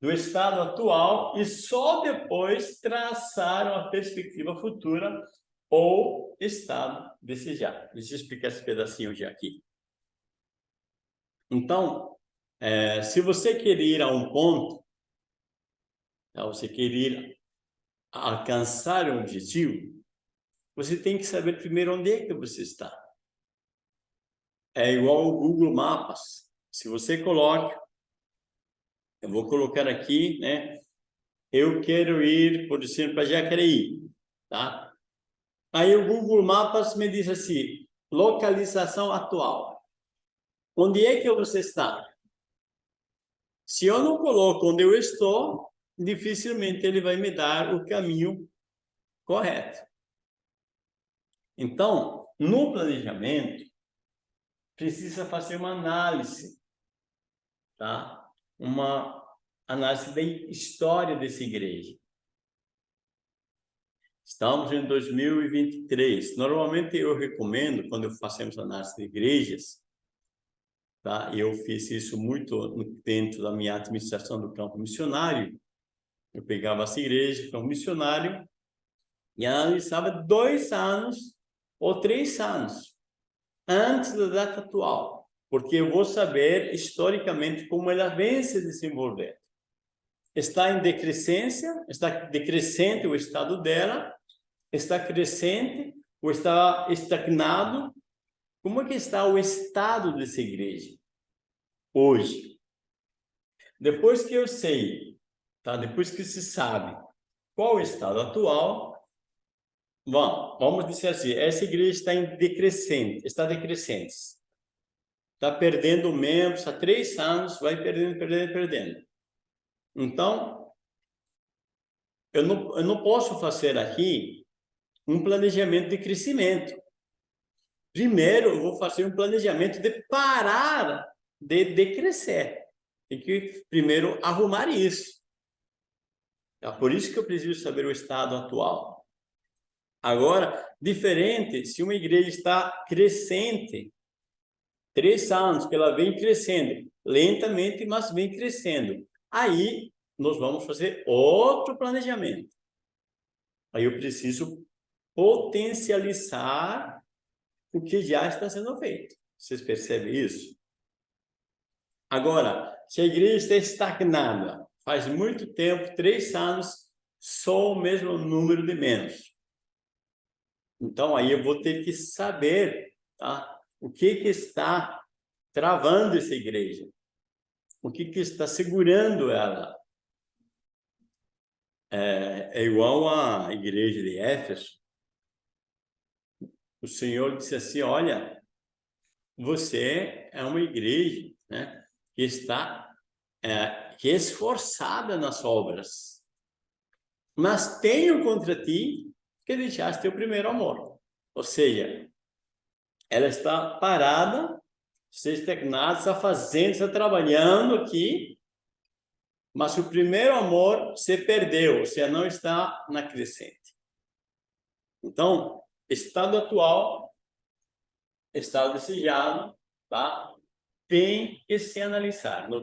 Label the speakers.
Speaker 1: do estado atual e só depois traçar uma perspectiva futura ou estado desejado. Deixa eu explicar esse pedacinho já aqui. Então, é, se você quer ir a um ponto, tá, você quer ir alcançar um objetivo, você tem que saber primeiro onde é que você está. É igual o Google Maps. Se você coloca, eu vou colocar aqui, né? Eu quero ir, por exemplo, para Jacareí, tá? Aí o Google Maps me diz assim, localização atual. Onde é que você está? Se eu não coloco onde eu estou, dificilmente ele vai me dar o caminho correto. Então, no planejamento, precisa fazer uma análise, tá? Uma análise da história dessa igreja. Estamos em 2023. Normalmente eu recomendo, quando fazemos análise de igrejas, tá? eu fiz isso muito dentro da minha administração do campo missionário, eu pegava essa igreja como missionário e analisava dois anos ou três anos antes da data atual, porque eu vou saber historicamente como ela vem se desenvolvendo. Está em decrescência, está decrescente o estado dela, está crescente ou está estagnado. Como é que está o estado dessa igreja hoje? Depois que eu sei Tá? Depois que se sabe qual o estado atual, vamos, vamos dizer assim, essa igreja está em decrescente, está decrescente. Está perdendo membros há três anos, vai perdendo, perdendo, perdendo. Então, eu não, eu não posso fazer aqui um planejamento de crescimento. Primeiro, eu vou fazer um planejamento de parar de decrescer. Tem que primeiro arrumar isso. É por isso que eu preciso saber o estado atual. Agora, diferente, se uma igreja está crescente, três anos que ela vem crescendo, lentamente, mas vem crescendo, aí nós vamos fazer outro planejamento. Aí eu preciso potencializar o que já está sendo feito. Vocês percebem isso? Agora, se a igreja está estagnada, faz muito tempo, três anos, só o mesmo número de membros. Então, aí eu vou ter que saber tá? o que, que está travando essa igreja. O que, que está segurando ela. É, é igual à igreja de Éfeso. O Senhor disse assim, olha, você é uma igreja né, que está é, que é esforçada nas obras. Mas tenho contra ti que deixaste o primeiro amor. Ou seja, ela está parada, está estagnada, está fazendo, está trabalhando aqui, mas o primeiro amor se perdeu, seja, não está na crescente. Então, estado atual, estado desejado, tá? tem que se analisar.